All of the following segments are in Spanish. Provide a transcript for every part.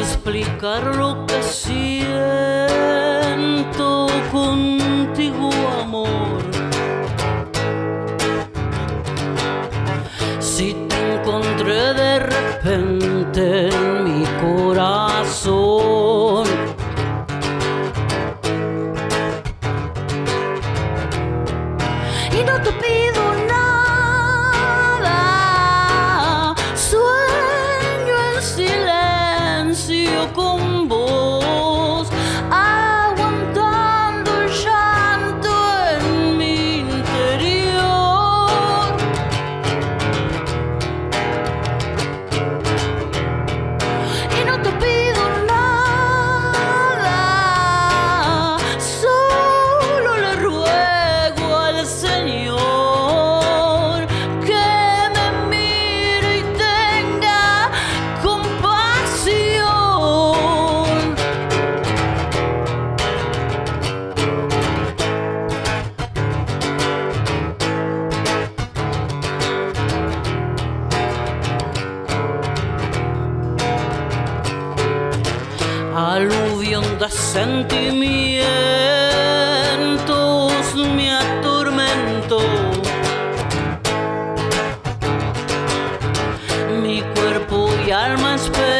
explicar lo que siento contigo, amor. Si te encontré de repente en mi corazón. Y no te pido los sentimientos me atormentó. Mi cuerpo y alma esperan.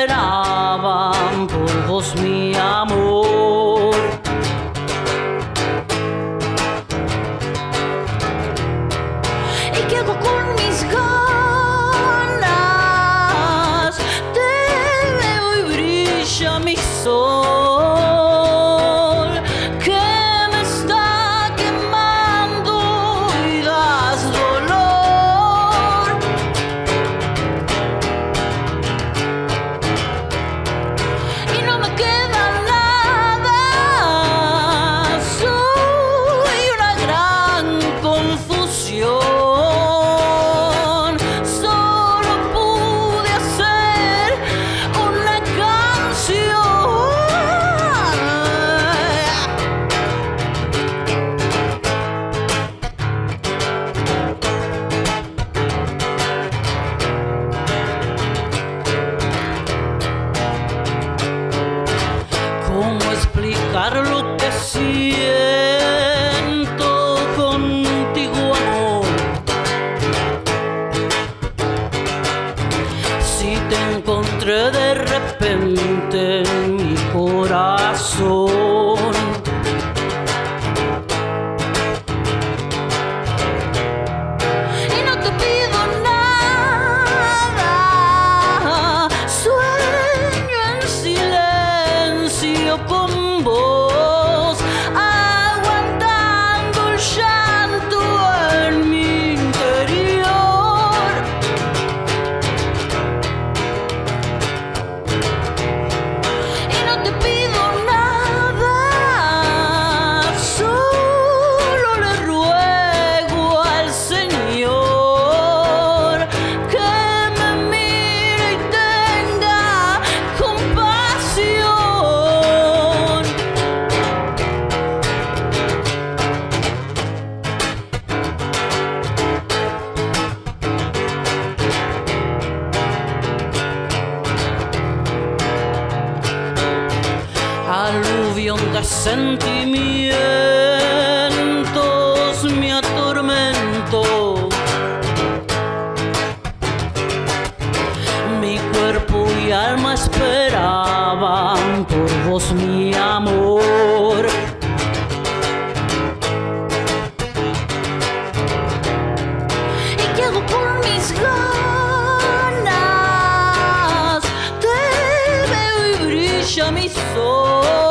so aluvión de sentimientos me atormento. Mi cuerpo y alma esperaban por vos mi amor. ¿Y qué por mis ganas? Te veo y brilla mi sol.